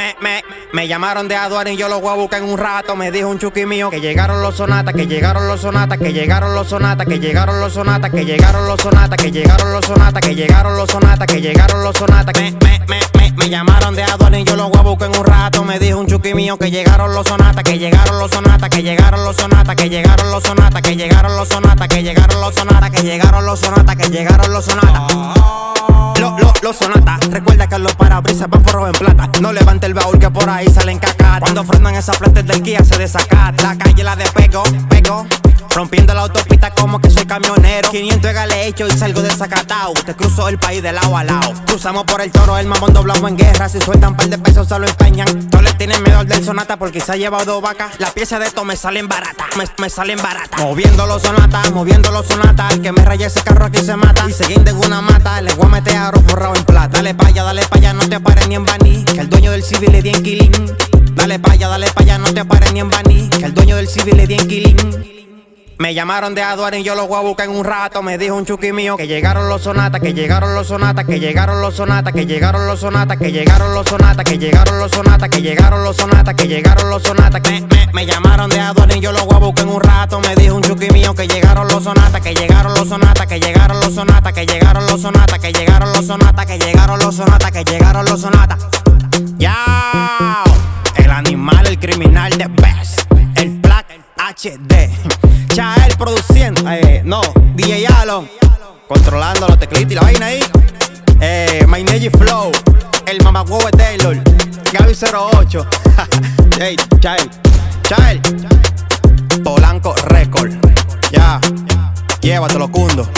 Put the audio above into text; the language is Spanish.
Me, me, me llamaron de aduana y yo los voy a buscar en un rato. Me dijo un chuki mío que llegaron los sonatas, que llegaron los sonatas, que llegaron los sonatas, que llegaron los sonatas, que llegaron los sonatas, que llegaron los sonatas, que llegaron los sonatas, que llegaron los sonatas. Me, me, me, me, me llamaron de aduana y yo los voy a buscar en un rato. Me dijo un chuki mío que llegaron los sonatas, que llegaron los sonatas, que llegaron los sonatas, que llegaron los sonatas, que llegaron los sonatas, que llegaron los sonatas, que llegaron los sonatas, que llegaron los sonatas. Los lo, lo sonata, recuerda que los parabrisas van por en plata. No levante el baúl que por ahí salen cacatas. Cuando frenan esas plantas del Kia se desacata. La calle la despego, pego. Rompiendo la autopista como que soy camionero. 500 de hecho y salgo desacatado. Te cruzo el país de lado a lado. Cruzamos por el toro, el mamón doblado en guerra. Si sueltan par de pesos se lo empeñan Todos le tienen miedo al del sonata porque se ha llevado dos vacas. La pieza de esto me salen barata, me, salen barata. Moviendo los sonatas, moviendo los sonatas. El que me raye ese carro aquí se mata. Y seguir de una mata, le voy a meter a forrado en plata. Dale pa' allá, dale pa' allá, no te pares ni en baní Que el dueño del civil le di en killing Dale pa' allá, dale pa' allá, no te pares ni en baní Que el dueño del civil le di en killing me llamaron de aduana y yo los voy a buscar en un rato. Me dijo un chuki mío que llegaron los sonatas, que llegaron los sonatas, que llegaron los sonatas, que llegaron los sonatas, que llegaron los sonatas, que llegaron los sonatas, que llegaron los sonatas, que llegaron los sonatas. Me, me, me llamaron de aduana y yo los voy a buscar en un rato. Me dijo un chuki mío que llegaron los sonatas, que llegaron los sonatas, que llegaron los sonatas, que llegaron los sonatas, que llegaron los sonatas, que llegaron los sonatas, que llegaron los sonatas. Ya, el animal, el criminal de best, el black HD. Chael produciendo, eh, no, DJ Alon, controlando los teclitos y la vaina ahí. Eh, My Flow, el mamagüevo de Taylor, Gaby 08. hey, Chael, Chael, Polanco Record. Ya, llévatelo, cundo.